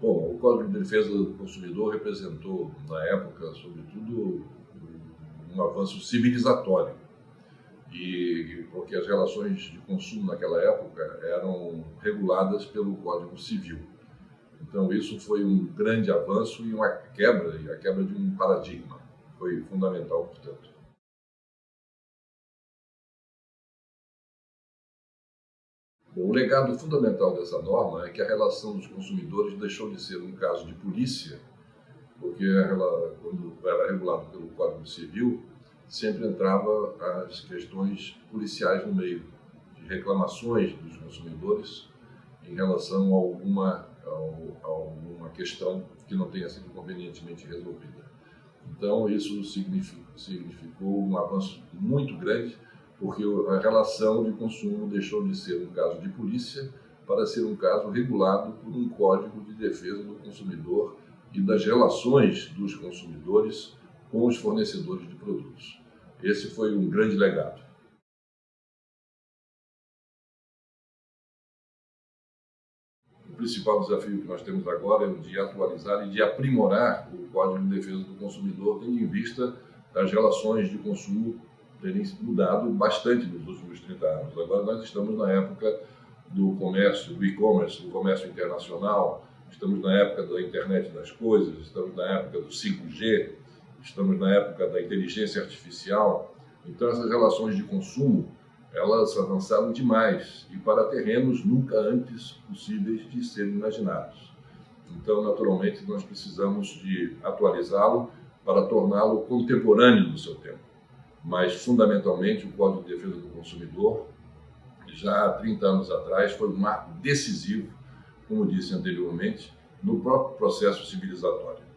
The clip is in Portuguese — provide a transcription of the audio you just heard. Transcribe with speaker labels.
Speaker 1: Bom, o Código de Defesa do Consumidor representou, na época, sobretudo, um avanço civilizatório, e porque as relações de consumo naquela época eram reguladas pelo Código Civil. Então isso foi um grande avanço e uma quebra, e a quebra de um paradigma. Foi fundamental, portanto. O legado fundamental dessa norma é que a relação dos consumidores deixou de ser um caso de polícia, porque ela, quando era regulado pelo Código Civil, sempre entrava as questões policiais no meio, de reclamações dos consumidores em relação a alguma, a alguma questão que não tenha sido convenientemente resolvida. Então, isso significou um avanço muito grande porque a relação de consumo deixou de ser um caso de polícia para ser um caso regulado por um código de defesa do consumidor e das relações dos consumidores com os fornecedores de produtos. Esse foi um grande legado. O principal desafio que nós temos agora é o de atualizar e de aprimorar o Código de Defesa do Consumidor, tendo em vista as relações de consumo terem mudado bastante nos últimos 30 anos. Agora nós estamos na época do comércio, do e-commerce, do comércio internacional, estamos na época da internet das coisas, estamos na época do 5G, estamos na época da inteligência artificial. Então essas relações de consumo, elas avançaram demais e para terrenos nunca antes possíveis de serem imaginados. Então, naturalmente, nós precisamos de atualizá-lo para torná-lo contemporâneo do seu tempo mas fundamentalmente o Código de Defesa do Consumidor, já há 30 anos atrás, foi um marco decisivo, como disse anteriormente, no próprio processo civilizatório.